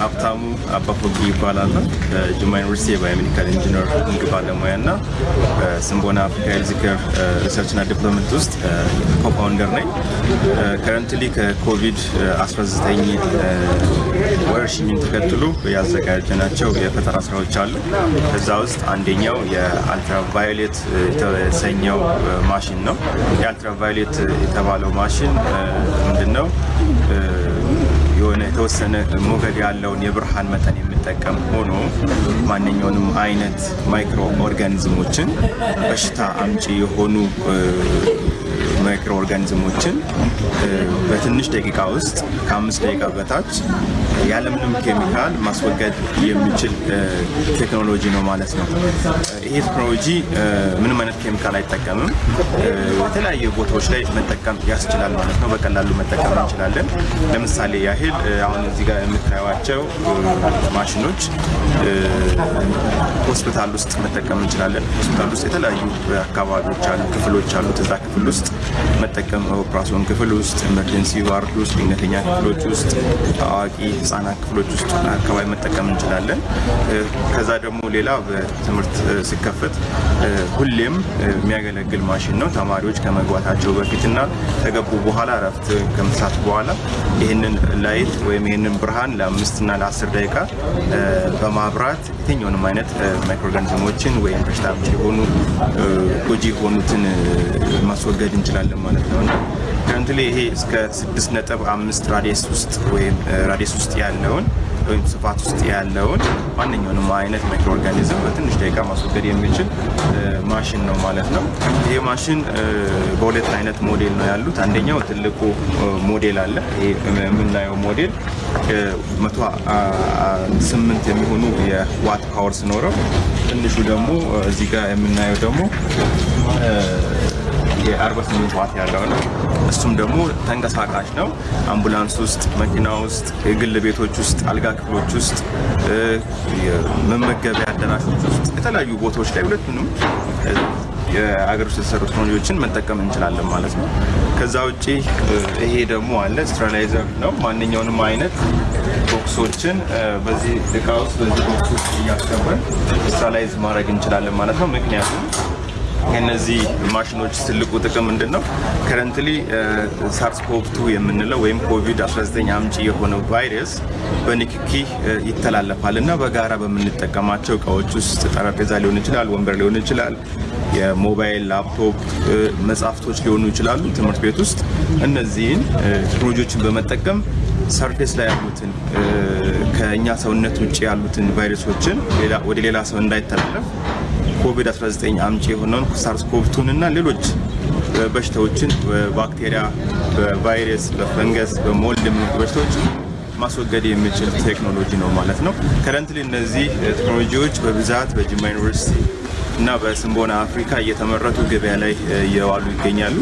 ሀብታሙ አባፎጊ ይባላል። በጅማ ዩኒቨርሲቲ የ biomedical engineering ባለሙያ እና በስምቦና አፍሪካ health care research ና development ውስጥ co-founder ነኝ። currently ከኮቪድ-19 ወረርሽኝን ተከትሎ ያዘጋጀናቸው የፈጠራ ስራዎች አሉ። ከዛ ውስጥ አንደኛው የአልትራቫዮሌት የተሰኘው ማሽን ነው። የአልትራቫዮሌት የተባለው ማሽን ምንድነው? የሆነ የተወሰነ ሞገድ ያለውን የብርሃን መጠን የሚጠቀም ሆኖ ማንኛውንም አይነት microorganism ኦችን በሽታ አምጪ የሆኑ microorganism ኦችን በትንሽ ደቂቃ ውስጥ ከአምስት ደቂቃ በታች ያለምንም ኬሚካል ማስወገድ የሚችል ቴክኖሎጂ ነው ማለት ነው። ይሄ ቴክኖሎጂ ምንም አይነት ኬሚካል አይጠቀምም። የተለያዩ ቦታዎች ላይ መጠቀም ያስችላል ማለት ነው። በቀላሉ መጠቀም እንችላለን። ለምሳሌ ያህል አሁን እዚህ ጋር የምታዩቸው ማሽኖች ሆስፒታል ውስጥ መጠቀም እንችላለን። ሆስፒታል ውስጥ የተለያዩ አካባቢዎች አሉ፣ ክፍሎች አሉት። እዛ ክፍል ውስጥ መጠቀም ኦፕራሲዮን ክፍል ውስጥ፣ emergency ward ውስጥ፣ ድንገተኛ ክፍሎች ውስጥ፣ አዋቂ ህጻናት ክፍሎች ውስጥ አካባቢ መጠቀም እንችላለን። ከዛ ደግሞ ሌላ በትምህርት ሲከፈት ሁሌም የሚያገለግል ማሽን ነው። ተማሪዎች ከመግባታቸው በፊትና ከገቡ በኋላ እረፍት ከምሳት በኋላ ይህንን light ወይም ይህንን ብርሃን ለአምስትና ለአስር ደቂቃ በማብራት የትኛውንም አይነት microorganism ኦችን ወይም በሽታ የሆኑ ጎጂ የሆኑትን ማስወገድ እንችላለን ማለት ነው። እና currently ይሄ እስከ ስድስት ነጥብ አምስት radius ውስጥ ወይም radius ውስጥ ያለውን ወይም ስፋት ውስጥ ያለውን ማንኛውንም አይነት microorganism በትንሽ ደቂቃ ማስወገድ የሚችል ማሽን ነው ማለት ነው። ይህ ማሽን በሁለት አይነት ሞዴል ነው ያሉት። አንደኛው ትልቁ ሞዴል አለ። ይሄ የምናየው ሞዴል መቶ ስምንት የሚሆኑ የዋት power ሲኖረው፣ ትንሹ ደግሞ እዚህ ጋር የምናየው ደግሞ የ48 ዋት ያለው ነው። እሱም ደግሞ ተንቀሳቃሽ ነው። አምቡላንስ ውስጥ፣ መኪና ውስጥ፣ የግል ቤቶች ውስጥ፣ አልጋ ክፍሎች ውስጥ፣ መመገቢያ አዳራሾች ውስጥ የተለያዩ ቦታዎች ላይ ሁለቱንም የአገር ውስጥ የተሰሩ ቴክኖሎጂዎችን መጠቀም እንችላለን ማለት ነው። ከዛ ውጭ ይሄ ደግሞ አለ sterilizer ነው። ማንኛውንም አይነት box ኦችን በዚህ እቃ ውስጥ በዚህ box ውስጥ እያስገባን sterilize ማድረግ እንችላለን ማለት ነው። ምክንያቱም ከነዚህ ማሽኖች ትልቁ ጥቅም ምንድን ነው? currently SARS-CoV two የምንለው ወይም ኮቪድ-19 አምጪ የሆነው ቫይረስ በንክኪ ይተላለፋል እና በጋራ በምንጠቀማቸው እቃዎች ውስጥ ጠረጴዛ ሊሆን ይችላል፣ ወንበር ሊሆን ይችላል፣ የሞባይል ላፕቶፕ፣ መጽሐፍቶች ሊሆኑ ይችላሉ። ትምህርት ቤት ውስጥ እነዚህን ቴክኖሎጂዎችን በመጠቀም surface ላይ ያሉትን ከእኛ ሰውነት ውጭ ያሉትን ቫይረሶችን ወደ ሌላ ሰው እንዳይተላለፍ ኮቪድ-19 አምጪ የሆነውን SARS-CoV two ን እና ሌሎች በሽታዎችን በባክቴሪያ፣ በቫይረስ፣ በፈንገስ፣ በ mold የሚመጡ በሽታዎችን ማስወገድ የሚችል ቴክኖሎጂ ነው ማለት ነው። currently እነዚህ ቴክኖሎጂዎች በብዛት በጅማ ዩኒቨርሲቲ እና በስምቦና አፍሪካ እየተመረቱ ገበያ ላይ እየዋሉ ይገኛሉ።